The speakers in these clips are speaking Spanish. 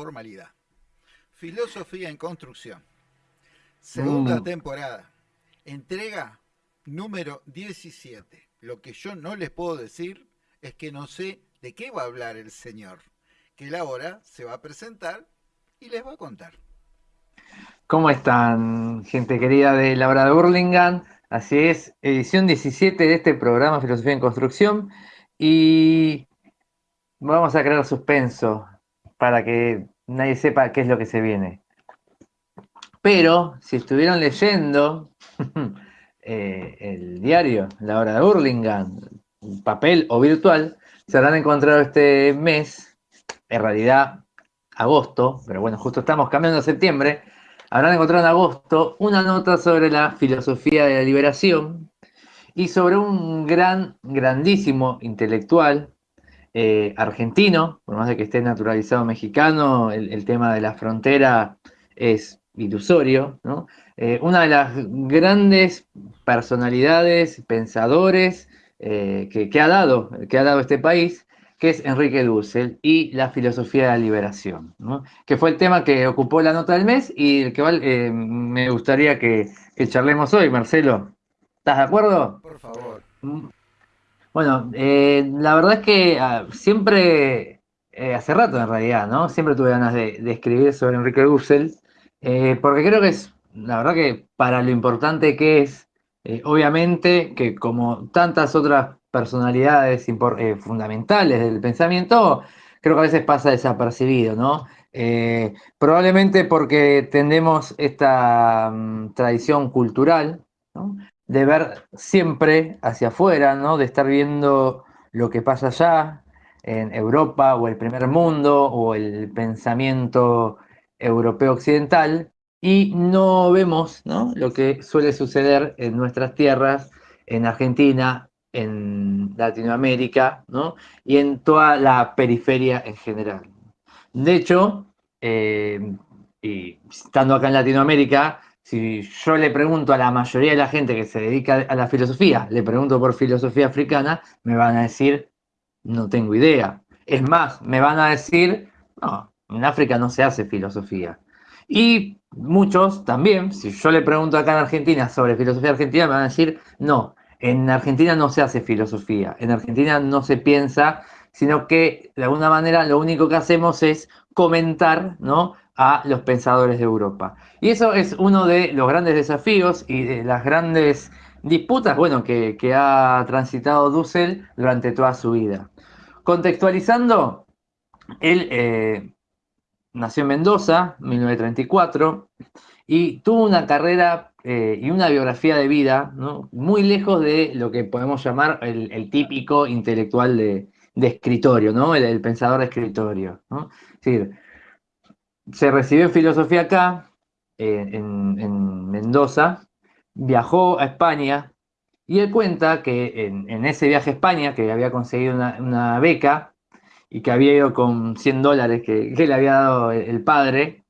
formalidad. Filosofía en construcción. Segunda Mm. temporada. Entrega número 17. Lo que yo no les puedo decir es que no sé de qué va a hablar el señor. Que él ahora se va a presentar y les va a contar. ¿Cómo están, gente querida de la hora de Burlingame? Así es, edición 17 de este programa Filosofía en Construcción. Y vamos a crear suspenso para que nadie sepa qué es lo que se viene. Pero si estuvieron leyendo eh, el diario La hora de Burlingame, papel o virtual, se habrán encontrado este mes, en realidad agosto, pero bueno, justo estamos cambiando a septiembre, habrán encontrado en agosto una nota sobre la filosofía de la liberación y sobre un gran, grandísimo intelectual eh, argentino, por más de que esté naturalizado mexicano, el, el tema de la frontera es ilusorio, ¿no? Eh, una de las grandes personalidades, pensadores eh, que, que ha dado, que ha dado este país, que es Enrique Dussel y la filosofía de la liberación, ¿no? que fue el tema que ocupó la nota del mes y el que eh, me gustaría que, que, charlemos hoy, Marcelo. ¿Estás de acuerdo? Por favor. Bueno, eh, la verdad es que uh, siempre, eh, hace rato en realidad, ¿no? Siempre tuve ganas de, escribir sobre Enrique Dussel, eh, porque creo que es, la verdad que para lo importante que es, obviamente que como tantas otras personalidades fundamentales del pensamiento, creo que a veces pasa desapercibido, ¿no? Probablemente porque tendemos esta um, tradición cultural, ¿no? De ver siempre hacia afuera, ¿no? De estar viendo lo que pasa allá, en Europa o el primer mundo o el pensamiento europeo occidental, y no vemos ¿no? lo que suele suceder en nuestras tierras, en Argentina, en Latinoamérica, ¿no? y en toda la periferia en general. De hecho, eh, y estando acá en Latinoamérica, si yo le pregunto a la mayoría de la gente que se dedica a la filosofía, le pregunto por filosofía africana, me van a decir, no tengo idea. Es más, me van a decir, no, en África no se hace filosofía. Y muchos también, si yo le pregunto acá en Argentina sobre filosofía argentina, me van a decir, no, en Argentina no se hace filosofía, en Argentina no se piensa, sino que de alguna manera lo único que hacemos es comentar ¿no? A los pensadores de Europa. Y eso es uno de los grandes desafíos y de las grandes disputas bueno, que, que ha transitado Dussel durante toda su vida. Contextualizando, él eh, nació en Mendoza, 1934, y tuvo una carrera eh, y una biografía de vida ¿no? muy lejos de lo que podemos llamar el, típico intelectual de, de escritorio, ¿no? el, el, pensador de escritorio. ¿no? Es decir, se recibió filosofía acá, en, en, Mendoza, viajó a España y él cuenta que en, ese viaje a España, que había conseguido una, beca y que había ido con 100 dólares que, le había dado el, el padre,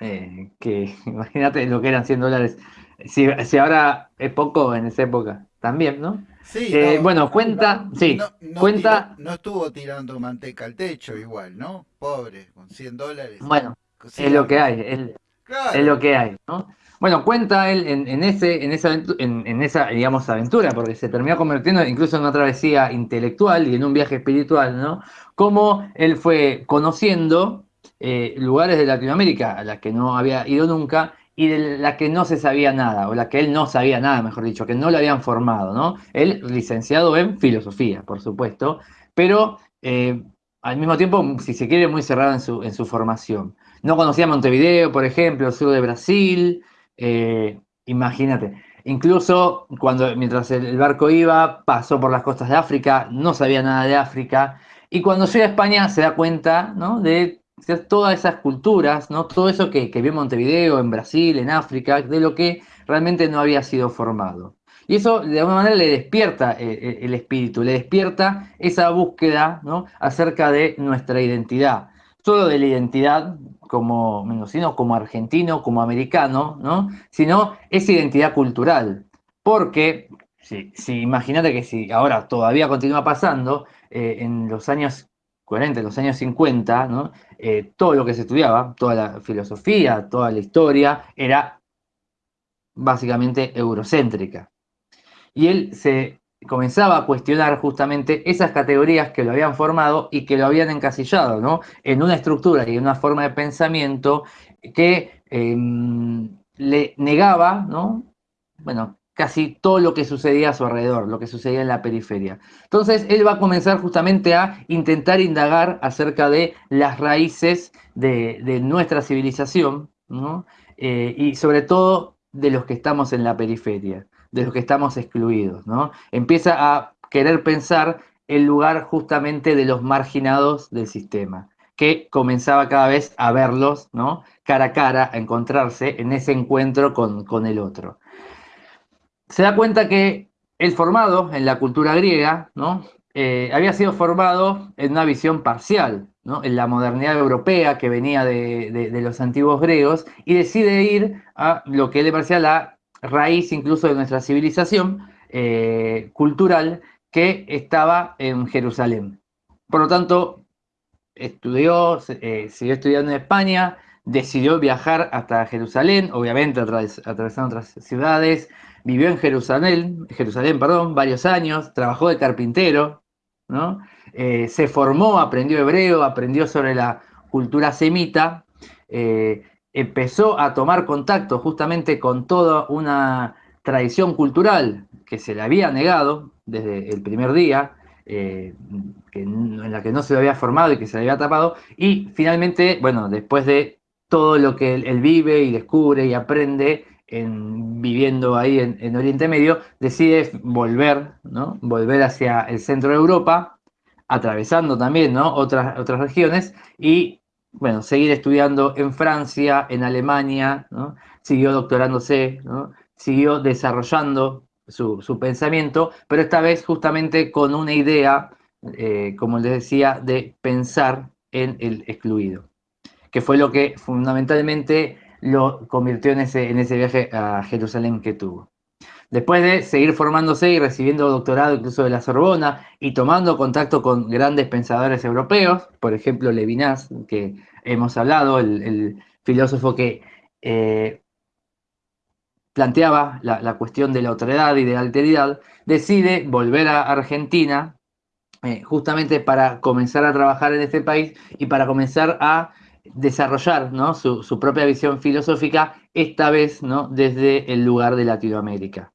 eh, que imagínate lo que eran 100 dólares, si, si, ahora es poco en esa época, también, ¿no? Sí, eh, no, bueno, cuenta, no, sí, no, cuenta... Tiró, no estuvo tirando manteca al techo igual, ¿no? Pobre, con 100 dólares. Bueno, sí, es lo que hay, es, claro. es, lo que hay, ¿no? Bueno, cuenta él en, en ese, en, esa, en, en, esa, digamos, aventura, porque se terminó convirtiendo incluso en una travesía intelectual y en un viaje espiritual, ¿no? Cómo él fue conociendo eh, lugares de Latinoamérica a las que no había ido nunca y de las que no se sabía nada, o la que él no sabía nada, mejor dicho, que no lo habían formado, ¿no? Él licenciado en filosofía, por supuesto, pero eh, al mismo tiempo, si se quiere, muy cerrado en su, en su formación. No conocía Montevideo, por ejemplo, el sur de Brasil, eh, imagínate. Incluso cuando mientras el barco iba, pasó por las costas de África, no sabía nada de África, y cuando llega a España se da cuenta ¿no? de todas esas culturas, ¿no? todo eso que, que vio en Montevideo, en Brasil, en África, de lo que realmente no había sido formado. Y eso de alguna manera le despierta el, el espíritu, le despierta esa búsqueda ¿no? acerca de nuestra identidad. Solo de la identidad como mendocino, como argentino, como americano, ¿no? sino esa identidad cultural. Porque, si, si imagínate que si ahora todavía continúa pasando, eh, en los años 40, en los años 50, ¿no? Eh, todo lo que se estudiaba, toda la filosofía, toda la historia, era básicamente eurocéntrica. Y él se comenzaba a cuestionar justamente esas categorías que lo habían formado y que lo habían encasillado, ¿no? En una estructura y en una forma de pensamiento que em, le negaba, ¿no? Bueno, casi todo lo que sucedía a su alrededor, lo que sucedía en la periferia. Entonces, él va a comenzar justamente a intentar indagar acerca de las raíces de, nuestra civilización, ¿no? Eh, y sobre todo de los que estamos en la periferia de los que estamos excluidos, ¿no? Empieza a querer pensar el lugar justamente de los marginados del sistema, que comenzaba cada vez a verlos, ¿no? Cara a cara, a encontrarse en ese encuentro con, el otro. Se da cuenta que el formado en la cultura griega, ¿no? Eh, había sido formado en una visión parcial, ¿no? en la modernidad europea que venía de, los antiguos griegos, y decide ir a lo que le parecía la raíz incluso de nuestra civilización eh, cultural que estaba en Jerusalén. Por lo tanto, estudió, eh, siguió estudiando en España, decidió viajar hasta Jerusalén, obviamente atravesando otras ciudades, vivió en Jerusalén, Jerusalén, perdón, varios años, trabajó de carpintero, ¿no? Eh, se formó, aprendió hebreo, aprendió sobre la cultura semita, empezó a tomar contacto justamente con toda una tradición cultural que se le había negado desde el primer día, eh, en la que no se lo había formado y que se le había tapado, y finalmente, bueno, después de todo lo que él, vive y descubre y aprende en, viviendo ahí en, Oriente Medio, decide volver, ¿no? volver hacia el centro de Europa, atravesando también ¿no? otras, otras regiones, y bueno, seguir estudiando en Francia, en Alemania, siguió doctorándose, siguió desarrollando su, pensamiento, pero esta vez justamente con una idea, eh, como les decía, de pensar en el excluido, que fue lo que fundamentalmente lo convirtió en ese, en ese viaje a Jerusalén que tuvo. Después de seguir formándose y recibiendo doctorado incluso de la Sorbona y tomando contacto con grandes pensadores europeos, por ejemplo Levinas, que hemos hablado, el, filósofo que eh, planteaba la, cuestión de la otredad y de la alteridad, decide volver a Argentina eh, justamente para comenzar a trabajar en este país y para comenzar a desarrollar su, su, propia visión filosófica, esta vez ¿no? desde el lugar de Latinoamérica.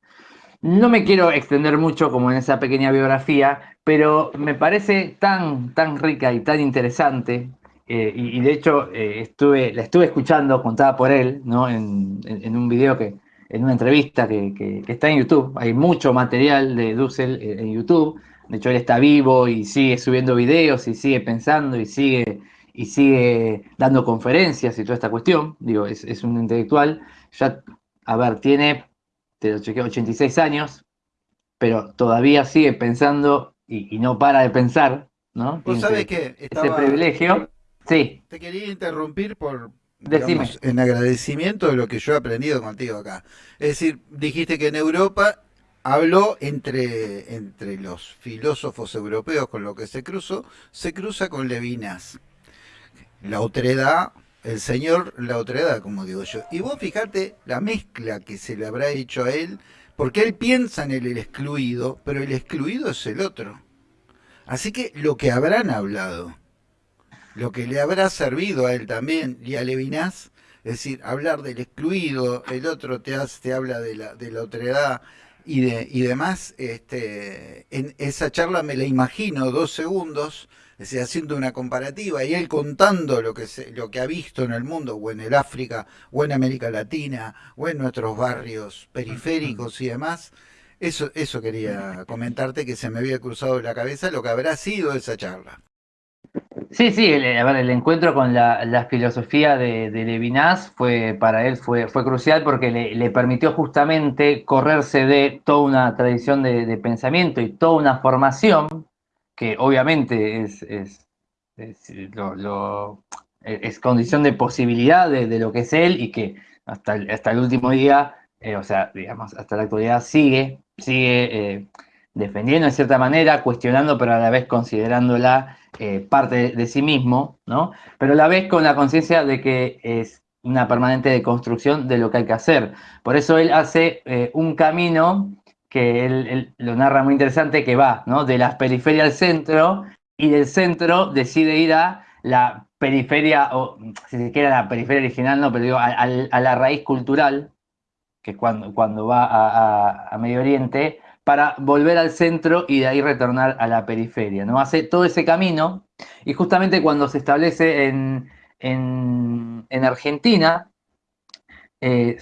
No me quiero extender mucho como en esa pequeña biografía, pero me parece tan, tan rica y tan interesante. Eh, y, de hecho eh, estuve, la estuve escuchando contada por él, ¿no? En, un video que, en una entrevista que, está en YouTube. Hay mucho material de Dussel en YouTube. De hecho, él está vivo y sigue subiendo videos y sigue pensando y sigue, y sigue dando conferencias y toda esta cuestión. Digo, es, es un intelectual. Ya, a ver, tiene te lo chequeo, 86 años, pero todavía sigue pensando y, no para de pensar, ¿no? ¿Vos sabés que ese privilegio. Sí. Te quería interrumpir por en agradecimiento de lo que yo he aprendido contigo acá. Es decir, dijiste que en Europa habló entre, entre los filósofos europeos con lo que se cruzó, se cruza con Levinas. La otredad el señor la otredad, como digo yo. Y vos fijate la mezcla que se le habrá hecho a él, porque él piensa en el, excluido, pero el excluido es el otro. Así que lo que habrán hablado, lo que le habrá servido a él también y a Levinas, es decir, hablar del excluido, el otro te, hace, te habla de la, de la otredad y, de, y demás, este, en esa charla me la imagino dos segundos haciendo una comparativa y él contando lo que, lo que ha visto en el mundo, o en el África, o en América Latina, o en nuestros barrios periféricos y demás. Eso, eso quería comentarte que se me había cruzado la cabeza lo que habrá sido esa charla. Sí, sí, el, el encuentro con la, filosofía de, Levinas fue para él fue, fue crucial porque le, permitió justamente correrse de toda una tradición de, pensamiento y toda una formación que obviamente es, es, es condición de posibilidad de, lo que es él y que hasta el, hasta el último día, eh, o sea, digamos, hasta la actualidad sigue, sigue eh, defendiendo en cierta manera, cuestionando, pero a la vez considerándola parte de, sí mismo, ¿no? Pero a la vez con la conciencia de que es una permanente deconstrucción de lo que hay que hacer. Por eso él hace un camino que él, lo narra muy interesante, que va ¿no? de las periferias al centro y del centro decide ir a la periferia, o si se quiere la periferia original, no, pero digo, a, la raíz cultural, que es cuando, cuando va a, Medio Oriente, para volver al centro y de ahí retornar a la periferia. ¿no? Hace todo ese camino y justamente cuando se establece en, Argentina, eh,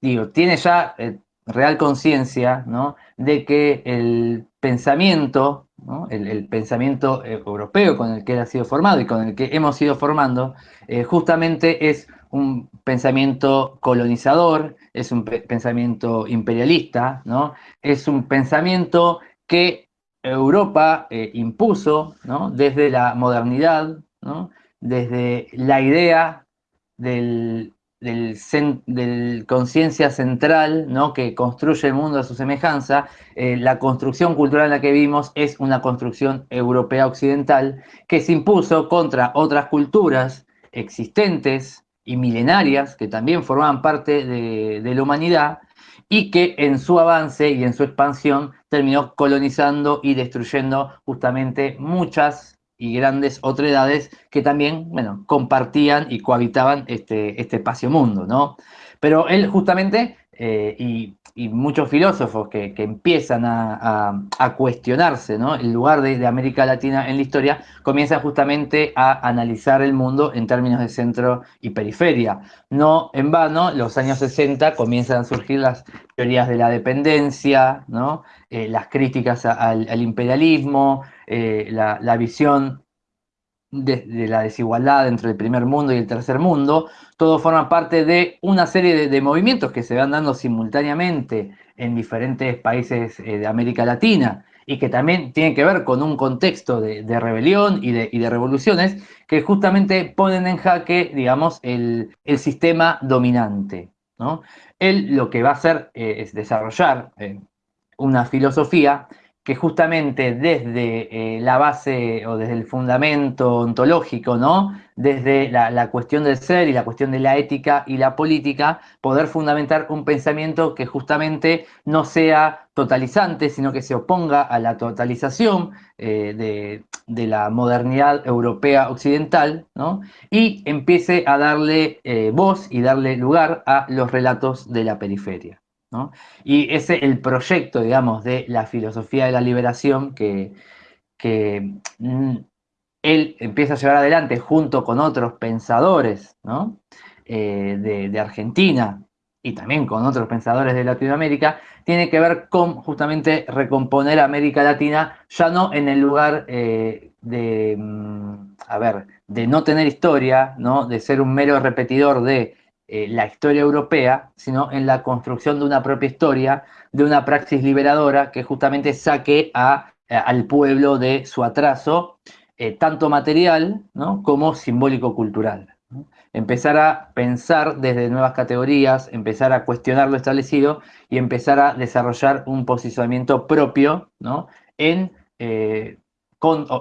digo, tiene ya eh, real conciencia ¿no? de que el pensamiento el, pensamiento eh, europeo con el que él ha sido formado y con el que hemos ido formando, eh, justamente es un pensamiento colonizador, es un pensamiento imperialista, ¿no? es un pensamiento que Europa eh, impuso desde la modernidad, desde la idea del del, conciencia central ¿no? que construye el mundo a su semejanza, eh, la construcción cultural en la que vivimos es una construcción europea occidental que se impuso contra otras culturas existentes y milenarias que también formaban parte de la humanidad y que en su avance y en su expansión terminó colonizando y destruyendo justamente muchas y grandes otredades que también, bueno, compartían y cohabitaban este, este espacio mundo, ¿no? Pero él justamente, eh, y, muchos filósofos que, empiezan a, cuestionarse, ¿no? El lugar de, América Latina en la historia, comienzan justamente a analizar el mundo en términos de centro y periferia. No en vano, los años 60 comienzan a surgir las teorías de la dependencia, ¿no? Eh, las críticas al imperialismo, eh, la, visión de, la desigualdad entre el primer mundo y el tercer mundo, todo forma parte de una serie de, movimientos que se van dando simultáneamente en diferentes países eh, de América Latina y que también tienen que ver con un contexto de, rebelión y de, revoluciones que justamente ponen en jaque, digamos, el, sistema dominante. ¿no? Él lo que va a hacer eh, es desarrollar una filosofía que justamente desde eh, la base o desde el fundamento ontológico, ¿no? Desde la, cuestión del ser y la cuestión de la ética y la política, poder fundamentar un pensamiento que justamente no sea totalizante, sino que se oponga a la totalización eh, de, la modernidad europea occidental, ¿no? Y empiece a darle eh, voz y darle lugar a los relatos de la periferia. Y ese es el proyecto, digamos, de la filosofía de la liberación que, mm, él empieza a llevar adelante junto con otros pensadores eh, de, Argentina y también con otros pensadores de Latinoamérica, tiene que ver con justamente recomponer América Latina, ya no en el lugar eh, de, mm, a ver, de no tener historia, ¿no? de ser un mero repetidor de eh, la historia europea, sino en la construcción de una propia historia, de una praxis liberadora que justamente saque a, eh, al pueblo de su atraso, eh, tanto material como simbólico-cultural. Empezar a pensar desde nuevas categorías, empezar a cuestionar lo establecido y empezar a desarrollar un posicionamiento propio en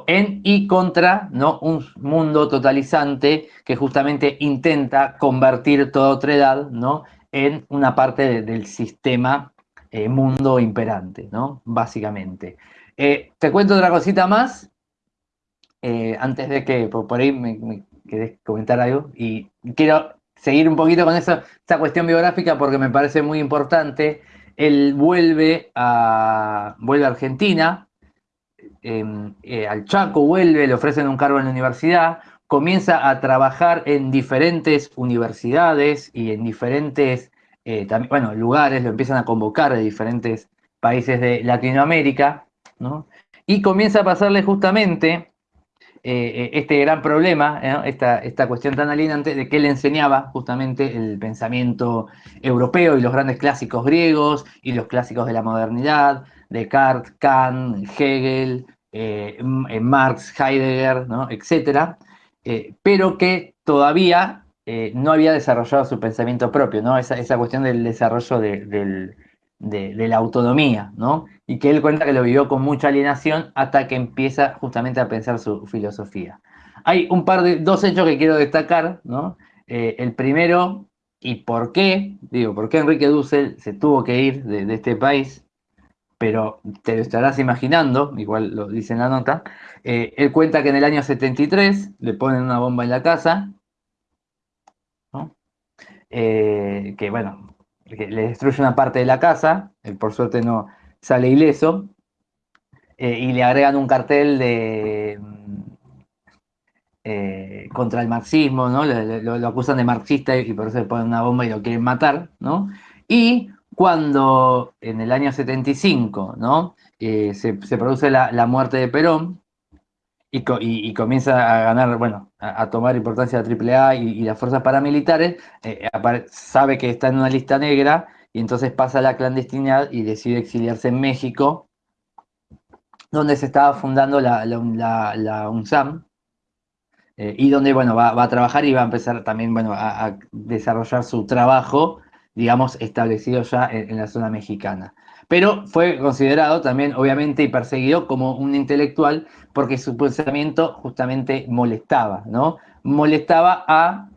en y contra ¿no? un mundo totalizante que justamente intenta convertir toda otra edad ¿no? en una parte del sistema eh, mundo imperante, ¿no? básicamente. Eh, te cuento otra cosita más, eh, antes de que por, ahí me, me comentar algo, y quiero seguir un poquito con esa, esa cuestión biográfica porque me parece muy importante. Él vuelve a, vuelve a Argentina, eh, al Chaco, vuelve, le ofrecen un cargo en la universidad, comienza a trabajar en diferentes universidades y en diferentes eh, bueno, lugares, lo empiezan a convocar de diferentes países de Latinoamérica, y comienza a pasarle justamente eh, este gran problema, esta, esta, cuestión tan alienante de que él enseñaba justamente el pensamiento europeo y los grandes clásicos griegos y los clásicos de la modernidad, Descartes, Kant, Hegel, eh, eh, Marx, Heidegger, etcétera, eh, pero que todavía no había desarrollado su pensamiento propio, ¿no? esa, cuestión del desarrollo de, la autonomía, ¿no? Y que él cuenta que lo vivió con mucha alienación hasta que empieza justamente a pensar su filosofía. Hay un par de, dos hechos que quiero destacar, el primero, y por qué, digo, por qué Enrique Dussel se tuvo que ir de, este país, pero te lo estarás imaginando, igual lo dice en la nota, eh, él cuenta que en el año 73 le ponen una bomba en la casa, ¿no? Eh, que bueno, le destruye una parte de la casa, él por suerte no sale ileso, eh, y le agregan un cartel de eh, contra el marxismo, ¿no? Lo, acusan de marxista y por eso le ponen una bomba y lo quieren matar, ¿no? Y cuando en el año 75, ¿no? Eh, se, produce la, muerte de Perón, y, comienza a ganar, bueno, a, tomar importancia la AAA y, y las fuerzas paramilitares, eh, sabe que está en una lista negra y entonces pasa a la clandestinidad y decide exiliarse en México, donde se estaba fundando la, la, UNSAM, eh, y donde, bueno, va, a trabajar y va a empezar también, bueno, a, desarrollar su trabajo, digamos, establecido ya en la zona mexicana pero fue considerado también, obviamente, y perseguido como un intelectual porque su pensamiento justamente molestaba, ¿no? Molestaba a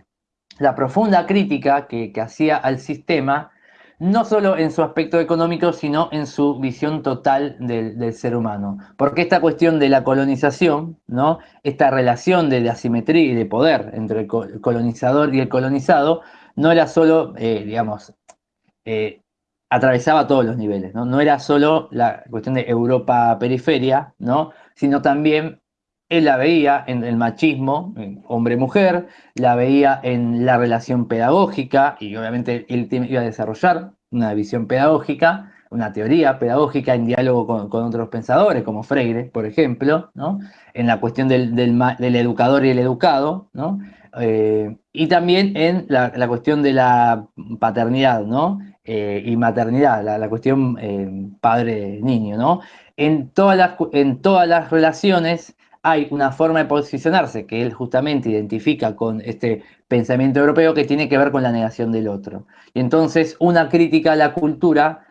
la profunda crítica que, hacía al sistema, no solo en su aspecto económico, sino en su visión total del, ser humano. Porque esta cuestión de la colonización, ¿no? esta relación de, asimetría y de poder entre el colonizador y el colonizado, no era solo, eh, digamos, eh, atravesaba todos los niveles, ¿no? No era solo la cuestión de Europa-periferia, ¿no? Sino también él la veía en el machismo, hombre-mujer, la veía en la relación pedagógica, y obviamente él iba a desarrollar una visión pedagógica, una teoría pedagógica en diálogo con, otros pensadores, como Freire, por ejemplo, ¿no? en la cuestión del, educador y el educado, ¿no? Eh, y también en la, cuestión de la paternidad, ¿no? Eh, y maternidad, la, cuestión eh, padre-niño, ¿no? En todas, las, en todas las relaciones hay una forma de posicionarse que él justamente identifica con este pensamiento europeo que tiene que ver con la negación del otro. Y entonces una crítica a la cultura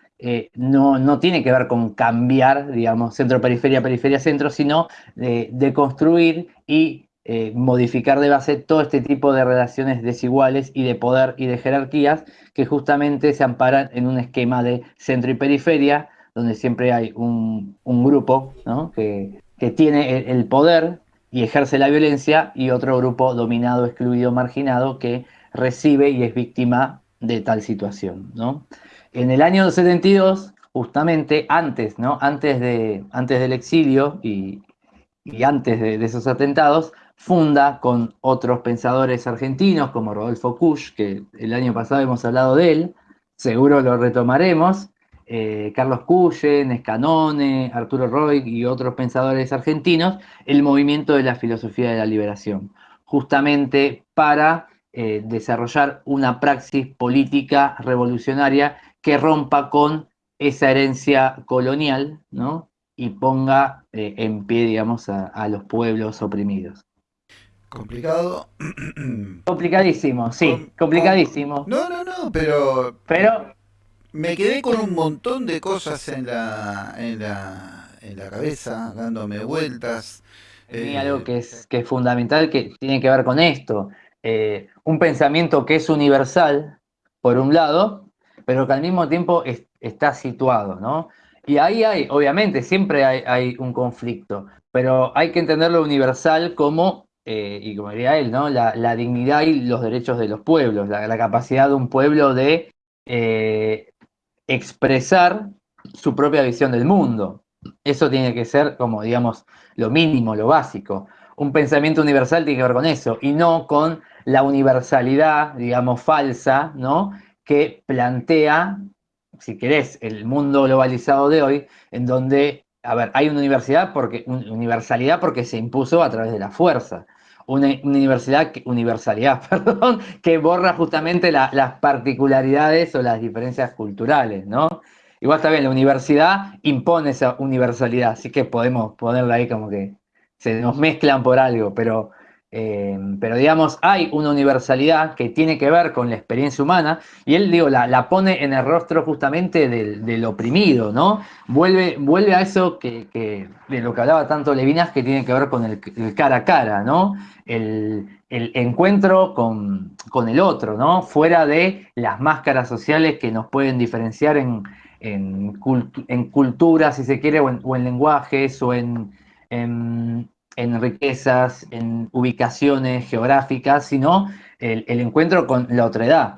no, no, tiene que ver con cambiar, digamos, centro-periferia, periferia-centro, sino de construir y eh, modificar de base todo este tipo de relaciones desiguales y de poder y de jerarquías que justamente se amparan en un esquema de centro y periferia, donde siempre hay un, grupo que, tiene el, poder y ejerce la violencia y otro grupo dominado, excluido, marginado que recibe y es víctima de tal situación. En el año 72, justamente antes, ¿no? antes, de, antes del exilio y, antes de, esos atentados, funda con otros pensadores argentinos como Rodolfo Kusch, que el año pasado hemos hablado de él, seguro lo retomaremos, eh, Carlos Cuyen, Escanone, Arturo Roy y otros pensadores argentinos, el movimiento de la filosofía de la liberación, justamente para eh, desarrollar una praxis política revolucionaria que rompa con esa herencia colonial, ¿no? y ponga eh, en pie, digamos, a los pueblos oprimidos. Complicado. Complicadísimo, sí, complicadísimo. No, no, no, pero. Pero. Me quedé con un montón de cosas en la, en la, en la cabeza, dándome vueltas. Hay algo que es, que es fundamental que tiene que ver con esto. Eh, un pensamiento que es universal, por un lado, pero que al mismo tiempo está situado, ¿no? Y ahí hay, obviamente, siempre hay, hay un conflicto, pero hay que entender lo universal como eh, y como diría él, ¿no? La, dignidad y los derechos de los pueblos, la, capacidad de un pueblo de eh, expresar su propia visión del mundo. Eso tiene que ser como, digamos, lo mínimo, lo básico. Un pensamiento universal tiene que ver con eso y no con la universalidad, digamos, falsa, ¿no? Que plantea, si querés, el mundo globalizado de hoy, en donde, a ver, hay una universidad porque, universalidad porque se impuso a través de la fuerza una, universidad, universalidad, perdón, que borra justamente las particularidades o las diferencias culturales, ¿no? Igual está bien, la universidad impone esa universalidad, así que podemos ponerla ahí como que se nos mezclan por algo, pero Em, pero digamos, hay una universalidad que tiene que ver con la experiencia humana y él, digo, la, pone en el rostro justamente del, oprimido, ¿no? Vuelve, vuelve a eso que, de lo que hablaba tanto Levinas, que tiene que ver con el, cara a cara, ¿no? El, encuentro con, el otro, ¿no? Fuera de las máscaras sociales que nos pueden diferenciar en, en, cultura, si se quiere, o en, lenguajes, o en riquezas, en ubicaciones geográficas, sino el, encuentro con la otredad.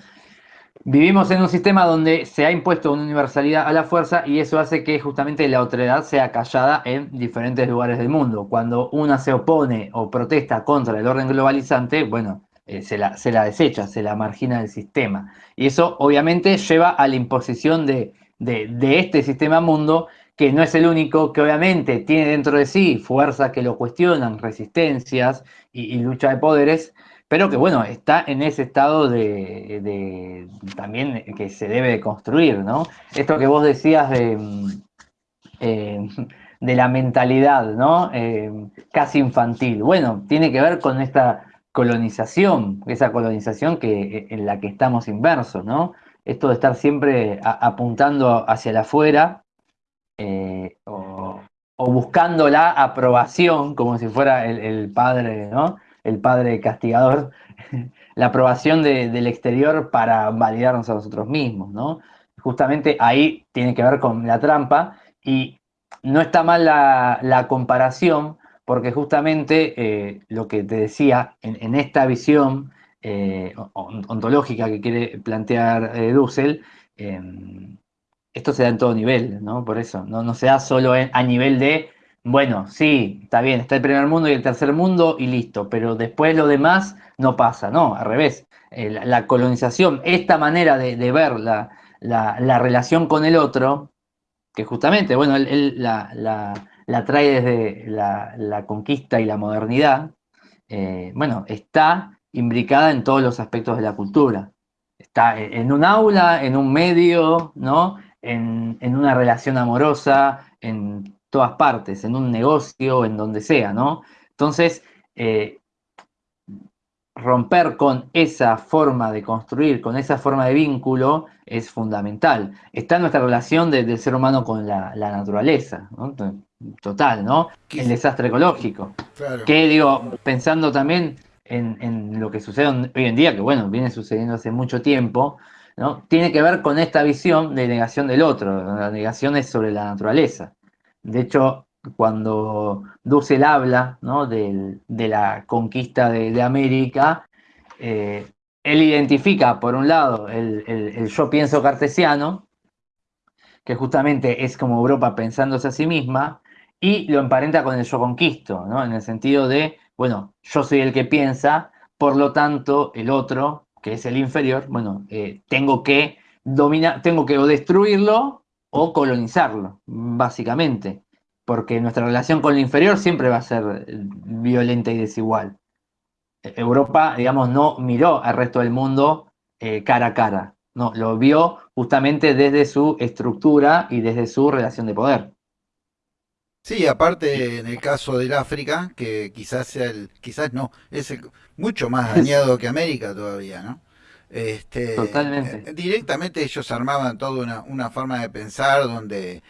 Vivimos en un sistema donde se ha impuesto una universalidad a la fuerza y eso hace que justamente la otredad sea callada en diferentes lugares del mundo. Cuando una se opone o protesta contra el orden globalizante, bueno, eh, se, la, se, la, desecha, se la margina del sistema. Y eso obviamente lleva a la imposición de este sistema mundo que no es el único, que obviamente tiene dentro de sí fuerzas que lo cuestionan, resistencias y, lucha de poderes, pero que bueno, está en ese estado de, también que se debe construir, ¿no? Esto que vos decías de, eh, de la mentalidad, ¿no? Eh, casi infantil. Bueno, tiene que ver con esta colonización, esa colonización que, en la que estamos inversos, ¿no? Esto de estar siempre apuntando hacia afuera eh, o, buscando la aprobación, como si fuera el, padre, ¿no? El padre castigador, la aprobación del exterior para validarnos a nosotros mismos, ¿no? Justamente ahí tiene que ver con la trampa y no está mal la, comparación porque justamente eh, lo que te decía en, esta visión eh, ontológica que quiere plantear Dussel, em, esto se da en todo nivel, ¿no? Por eso, no, no se da solo a nivel de, bueno, sí, está bien, está el primer mundo y el tercer mundo y listo, pero después lo demás no pasa, no, al revés. Eh, la, colonización, esta manera de, ver la, relación con el otro, que justamente, bueno, él, la, trae desde la, conquista y la modernidad, eh, bueno, está imbricada en todos los aspectos de la cultura. Está en un aula, en un medio, ¿no? En, una relación amorosa, en todas partes, en un negocio, en donde sea, ¿no? Entonces, eh, romper con esa forma de construir, con esa forma de vínculo, es fundamental. Está nuestra relación del ser humano con la, naturaleza, ¿no? total, ¿no? El desastre ecológico. Que digo, pensando también en, en, lo que sucede hoy en día, que bueno, viene sucediendo hace mucho tiempo, tiene que ver con esta visión de negación del otro, la negación es sobre la naturaleza. De hecho, cuando Dussel habla de, la conquista de, América, eh, él identifica, por un lado, el, yo pienso cartesiano, que justamente es como Europa pensándose a sí misma, y lo emparenta con el yo conquisto, en el sentido de, bueno, yo soy el que piensa, por lo tanto, el otro que es el inferior, bueno, eh, tengo que dominar, tengo que o destruirlo o colonizarlo, básicamente, porque nuestra relación con el inferior siempre va a ser eh, violenta y desigual. Europa, digamos, no miró al resto del mundo eh, cara a cara, no, lo vio justamente desde su estructura y desde su relación de poder. Sí, aparte en el caso del África, que quizás sea el, quizás no, es mucho más dañado que América todavía, ¿no? Este, Totalmente. Eh, directamente ellos armaban toda una, una forma de pensar donde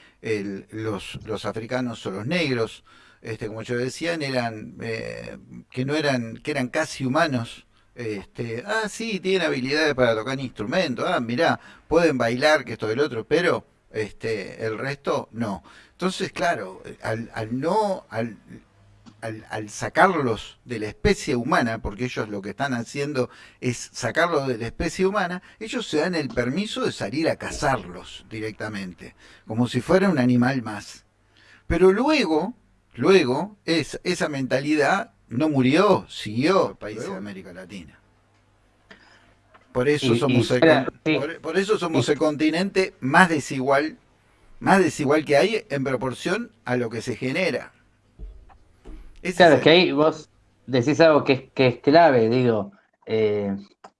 los, los africanos o los negros, este, como yo decían, eran eh, que no eran, que eran casi humanos. Este, ah, sí, tienen habilidades para tocar instrumentos, ah, mirá, pueden bailar, que esto del otro, pero este, el resto no. Entonces, claro, al, no, al, al, sacarlos de la especie humana, porque ellos lo que están haciendo es sacarlos de la especie humana, ellos se dan el permiso de salir a cazarlos directamente, como si fuera un animal más. Pero luego, luego, es, esa mentalidad no murió, siguió el país de América Latina. Por eso somos, el, por eso somos el continente más desigual más desigual que hay en proporción a lo que se genera. claro, es que ahí vos decís algo que es, clave, digo, eh,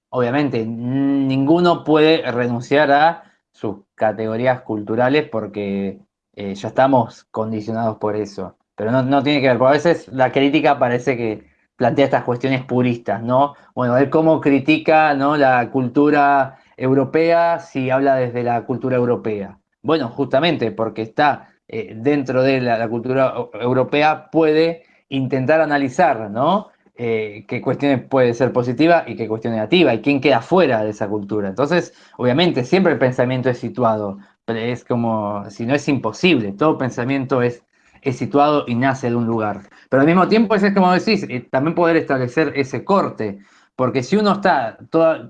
obviamente ninguno puede renunciar a sus categorías culturales porque eh, ya estamos condicionados por eso, pero no, tiene que ver, porque a veces la crítica parece que plantea estas cuestiones puristas, ¿no? Bueno, él cómo critica ¿no? la cultura europea si habla desde la cultura europea. Bueno, justamente porque está eh, dentro de la, cultura europea, puede intentar analizar, ¿no? Eh, qué cuestiones puede ser positiva y qué cuestión negativa, y quién queda fuera de esa cultura. Entonces, obviamente, siempre el pensamiento es situado, pero es como, si no es imposible, todo pensamiento es, es situado y nace de un lugar. Pero al mismo tiempo, es como decís, eh, también poder establecer ese corte, porque si uno está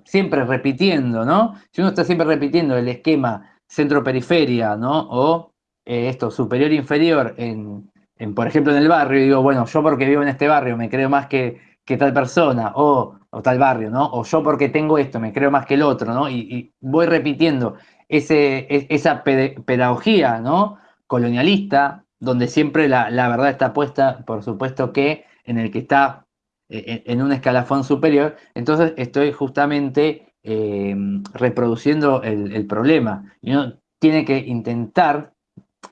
siempre repitiendo, ¿no? Si uno está siempre repitiendo el esquema centro-periferia, ¿no? O eh, esto, superior-inferior en, por ejemplo, en el barrio, digo, bueno, yo porque vivo en este barrio me creo más que, que tal persona, o, tal barrio, ¿no? O yo porque tengo esto me creo más que el otro, ¿no? Y, voy repitiendo ese, esa pedagogía, ¿no? Colonialista, donde siempre la, la verdad está puesta, por supuesto que en el que está eh, en un escalafón superior, entonces estoy justamente eh, reproduciendo el, problema. Y uno tiene que intentar,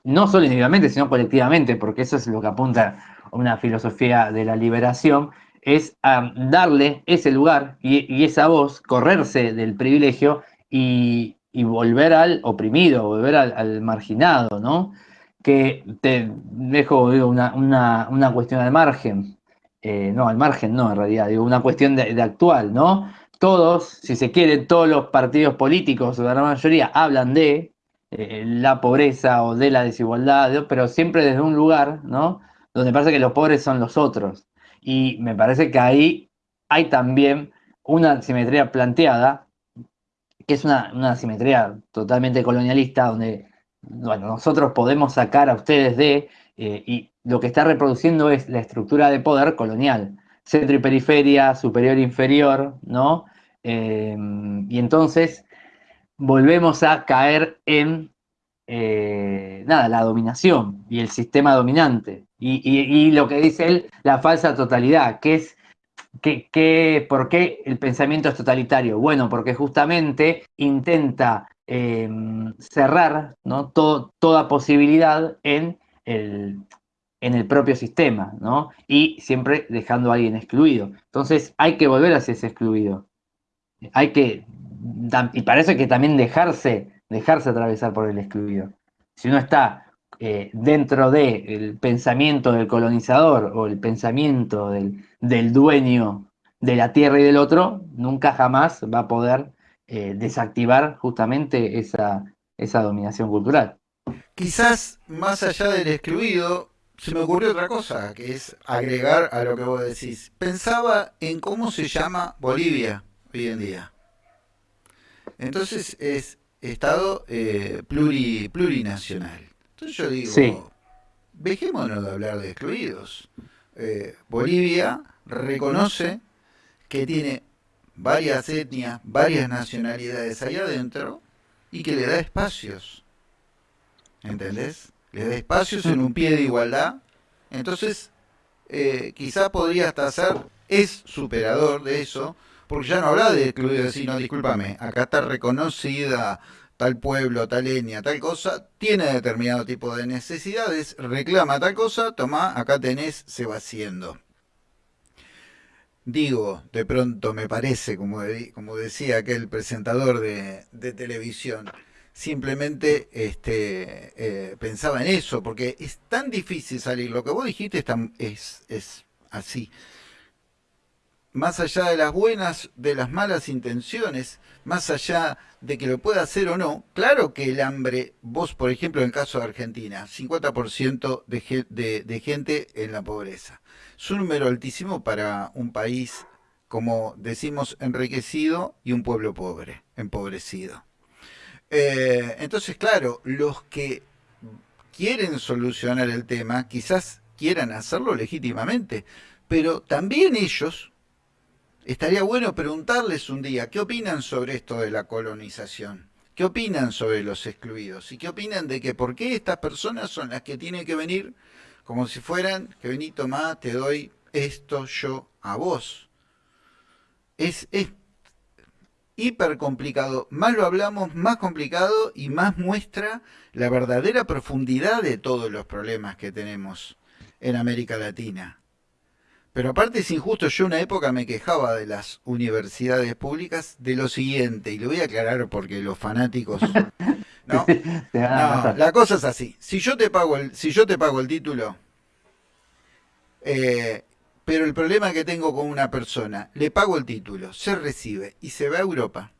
no solo individualmente, sino colectivamente, porque eso es lo que apunta una filosofía de la liberación, es darle ese lugar y, esa voz, correrse del privilegio y, volver al oprimido, volver al, marginado, ¿no? Que te dejo una, cuestión al margen. Eh, no, al margen no, en realidad, digo, una cuestión de, actual, ¿no? Todos, si se quiere, todos los partidos políticos, o la mayoría, hablan de eh, la pobreza o de la desigualdad, pero siempre desde un lugar, ¿no? Donde parece que los pobres son los otros. Y me parece que ahí hay también una simetría planteada, que es una, una simetría totalmente colonialista, donde bueno, nosotros podemos sacar a ustedes de, eh, y lo que está reproduciendo es la estructura de poder colonial, centro y periferia, superior e inferior, ¿no? Em, y entonces volvemos a caer en eh, nada, la dominación y el sistema dominante. Y, lo que dice él, la falsa totalidad, que es que, ¿por qué el pensamiento es totalitario? Bueno, porque justamente intenta em, cerrar ¿no? toda posibilidad en el, en el propio sistema, ¿no? Y siempre dejando a alguien excluido. Entonces hay que volver hacia ese excluido. Hay que, y parece que también dejarse, dejarse atravesar por el excluido. Si uno está eh, dentro del pensamiento del colonizador o el pensamiento del, dueño de la tierra y del otro, nunca jamás va a poder eh, desactivar justamente esa, esa dominación cultural. Quizás más allá del excluido, se me ocurrió otra cosa, que es agregar a lo que vos decís. Pensaba en cómo se llama Bolivia hoy en día. Entonces es Estado eh, plurinacional. Entonces yo digo, dejémonos de hablar de excluidos. Eh, Bolivia reconoce que tiene varias etnias, varias nacionalidades ahí adentro y que le da espacios. ¿Entendés? le da espacios en un pie de igualdad, entonces eh, quizá podría hasta ser, es superador de eso, porque ya no habla de excluir, decir, no, discúlpame, acá está reconocida tal pueblo, tal etnia, tal cosa, tiene determinado tipo de necesidades, reclama tal cosa, toma, acá tenés, se va haciendo. Digo, de pronto me parece, como, como decía aquel presentador de, de televisión, simplemente este, eh, pensaba en eso, porque es tan difícil salir. Lo que vos dijiste es, es, así. Más allá de las buenas, de las malas intenciones, más allá de que lo pueda hacer o no, claro que el hambre, vos por ejemplo en el caso de Argentina, 50% de, de, gente en la pobreza. Es un número altísimo para un país, como decimos, enriquecido y un pueblo pobre, empobrecido. Eh, entonces, claro, los que quieren solucionar el tema quizás quieran hacerlo legítimamente, pero también ellos, estaría bueno preguntarles un día, ¿qué opinan sobre esto de la colonización? ¿Qué opinan sobre los excluidos? ¿Y qué opinan de que por qué estas personas son las que tienen que venir como si fueran, que vení, tomá, te doy esto yo a vos? Es, es hiper complicado. Más lo hablamos, más complicado y más muestra la verdadera profundidad de todos los problemas que tenemos en América Latina. Pero aparte es injusto, yo una época me quejaba de las universidades públicas de lo siguiente, y lo voy a aclarar porque los fanáticos... No, no la cosa es así. Si yo te pago el, si yo te pago el título, eh, pero el problema que tengo con una persona, le pago el título, se recibe y se va a Europa.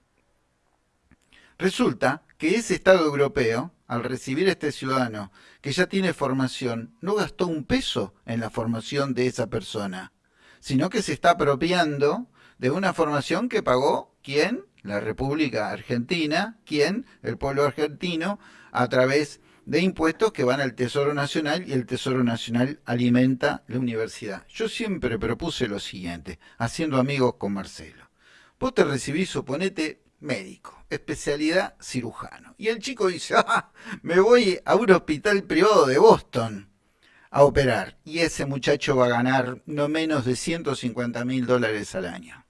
Resulta que ese Estado europeo, al recibir a este ciudadano que ya tiene formación, no gastó un peso en la formación de esa persona, sino que se está apropiando de una formación que pagó quién? La República Argentina, quién? El pueblo argentino, a través de impuestos que van al Tesoro Nacional y el Tesoro Nacional alimenta la universidad. Yo siempre propuse lo siguiente, haciendo amigos con Marcelo. Vos te recibís, suponete, médico, especialidad cirujano. Y el chico dice, ah, me voy a un hospital privado de Boston a operar. Y ese muchacho va a ganar no menos de 150 mil dólares al año.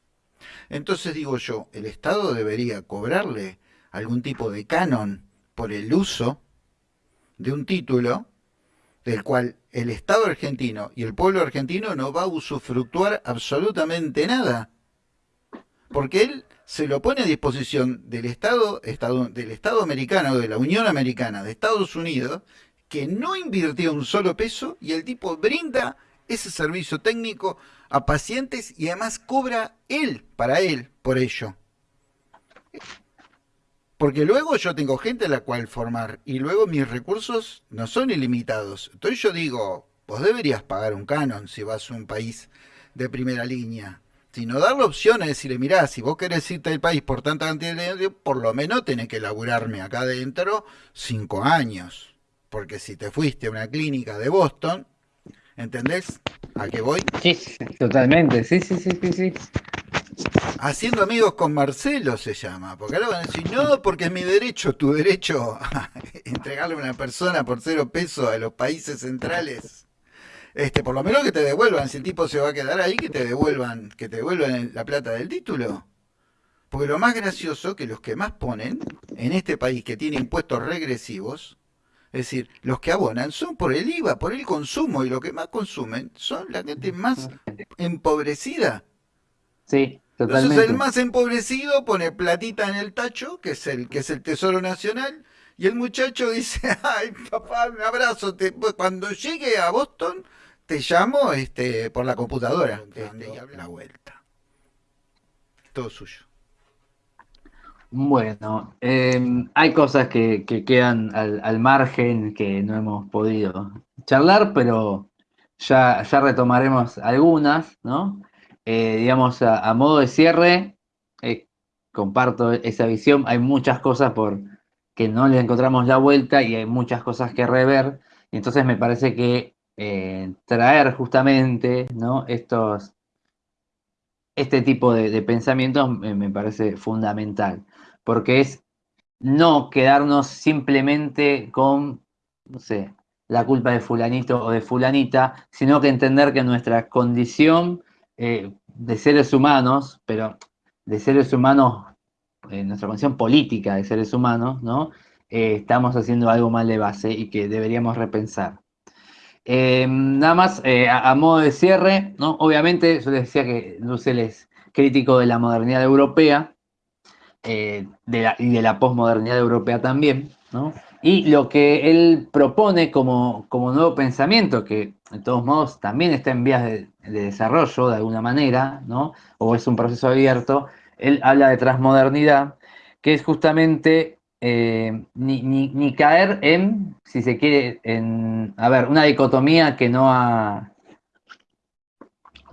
Entonces digo yo, el Estado debería cobrarle algún tipo de canon por el uso de un título del cual el Estado argentino y el pueblo argentino no va a usufructuar absolutamente nada. Porque él se lo pone a disposición del Estado, del Estado americano, de la Unión Americana, de Estados Unidos, que no invirtió un solo peso y el tipo brinda ese servicio técnico a pacientes y además cobra él, para él, por ello. Porque luego yo tengo gente a la cual formar y luego mis recursos no son ilimitados. Entonces yo digo, vos deberías pagar un canon si vas a un país de primera línea sino dar la opción a decirle, mirá, si vos querés irte del país por tanta cantidad de dinero, por lo menos tenés que laburarme acá adentro cinco años. Porque si te fuiste a una clínica de Boston, ¿entendés a qué voy? Sí, totalmente, sí, sí, sí, sí, sí. Haciendo amigos con Marcelo se llama, porque ahora van a decir, no, porque es mi derecho, tu derecho a entregarle a una persona por cero pesos a los países centrales este, por lo menos que te devuelvan, si el tipo se va a quedar ahí, que te devuelvan, que te devuelvan la plata del título. Porque lo más gracioso que los que más ponen en este país que tiene impuestos regresivos, es decir, los que abonan son por el IVA, por el consumo, y los que más consumen son la gente más empobrecida. Sí, totalmente. Entonces el más empobrecido pone platita en el tacho, que es el, que es el Tesoro Nacional, y el muchacho dice, ay papá, un abrazo, cuando llegue a Boston te llamo este, por la computadora. Este, y la vuelta. Todo suyo. Bueno, em, hay cosas que, quedan al, margen que no hemos podido charlar, pero ya, ya retomaremos algunas, ¿no? Eh, digamos, a, modo de cierre, eh, comparto esa visión, hay muchas cosas por que no le encontramos la vuelta y hay muchas cosas que rever, entonces me parece que eh, traer justamente ¿no? Estos, este tipo de, pensamientos me, parece fundamental, porque es no quedarnos simplemente con, no sé, la culpa de fulanito o de fulanita, sino que entender que nuestra condición eh, de seres humanos, pero de seres humanos, en nuestra condición política de seres humanos, ¿no? Eh, estamos haciendo algo mal de base y que deberíamos repensar. Eh, nada más, eh, a, modo de cierre, ¿no? obviamente yo les decía que Dussel es crítico de la modernidad europea eh, y de la posmodernidad europea también, ¿no? y lo que él propone como, como, nuevo pensamiento, que de todos modos también está en vías de, de, desarrollo de alguna manera, ¿no? o es un proceso abierto, él habla de transmodernidad, que es justamente eh, ni, caer en, si se quiere, en, a ver, una dicotomía que no ha,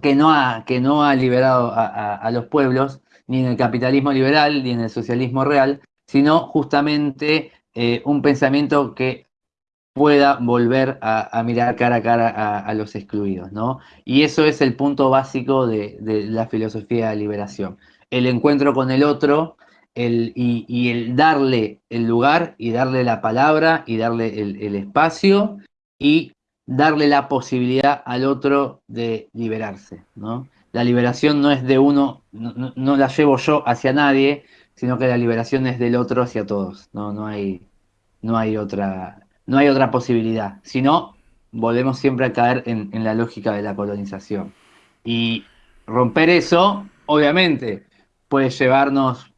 que no ha, que no ha liberado a, los pueblos, ni en el capitalismo liberal, ni en el socialismo real, sino justamente eh, un pensamiento que pueda volver a, mirar cara a cara a, los excluidos, ¿no? Y eso es el punto básico de, de la filosofía de liberación. El encuentro con el otro, y, el darle el lugar y darle la palabra y darle el, espacio y darle la posibilidad al otro de liberarse. ¿no? La liberación no es de uno, no, la llevo yo hacia nadie, sino que la liberación es del otro hacia todos. No, no, hay, no, hay, otra, no hay otra posibilidad. Si no, volvemos siempre a caer en la lógica de la colonización. Y romper eso, obviamente, puede llevarnos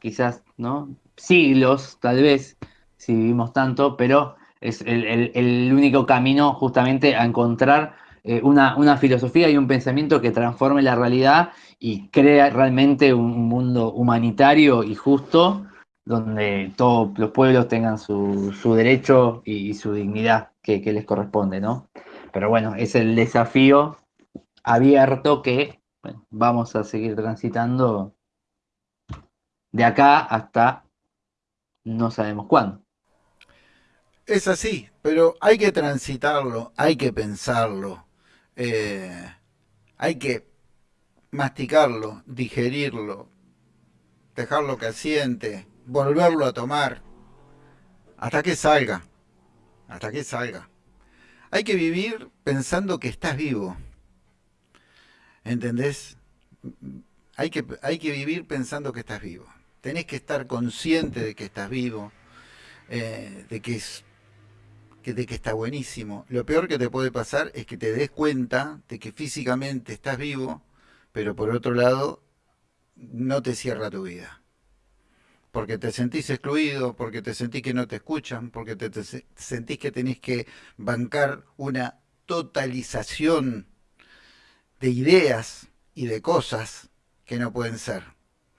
quizás, ¿no? Siglos, tal vez, si vivimos tanto, pero es el, único camino justamente a encontrar eh, una, una, filosofía y un pensamiento que transforme la realidad y crea realmente un mundo humanitario y justo donde todos los pueblos tengan su, derecho y, su dignidad que, les corresponde, ¿no? Pero bueno, es el desafío abierto que vamos a seguir transitando de acá hasta no sabemos cuándo. Es así, pero hay que transitarlo, hay que pensarlo, eh, hay que masticarlo, digerirlo, dejarlo que asiente, volverlo a tomar, hasta que salga, hasta que salga. Hay que vivir pensando que estás vivo, ¿entendés? Hay que, hay que vivir pensando que estás vivo. Tenés que estar consciente de que estás vivo, eh, de que es de que está buenísimo. Lo peor que te puede pasar es que te des cuenta de que físicamente estás vivo, pero por otro lado no te cierra tu vida. Porque te sentís excluido, porque te sentís que no te escuchan, porque te, te sentís que tenés que bancar una totalización de ideas y de cosas que no pueden ser,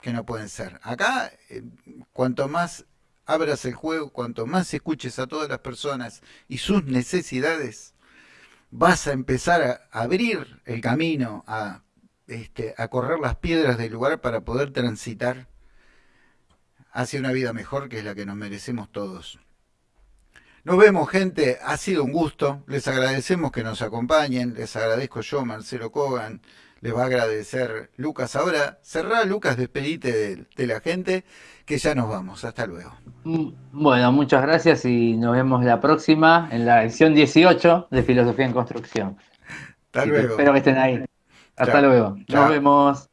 que no pueden ser. Acá, eh, cuanto más abras el juego, cuanto más escuches a todas las personas y sus necesidades, vas a empezar a abrir el camino, a, este, a correr las piedras del lugar para poder transitar hacia una vida mejor que es la que nos merecemos todos. Nos vemos, gente. Ha sido un gusto. Les agradecemos que nos acompañen. Les agradezco yo, Marcelo Cogan. Les va a agradecer Lucas. Ahora, cerrá, Lucas, despedite de, la gente, que ya nos vamos. Hasta luego. Mm, bueno, muchas gracias y nos vemos la próxima en la edición 18 de Filosofía en Construcción. Hasta luego. Espero que estén ahí. Hasta luego. Nos vemos.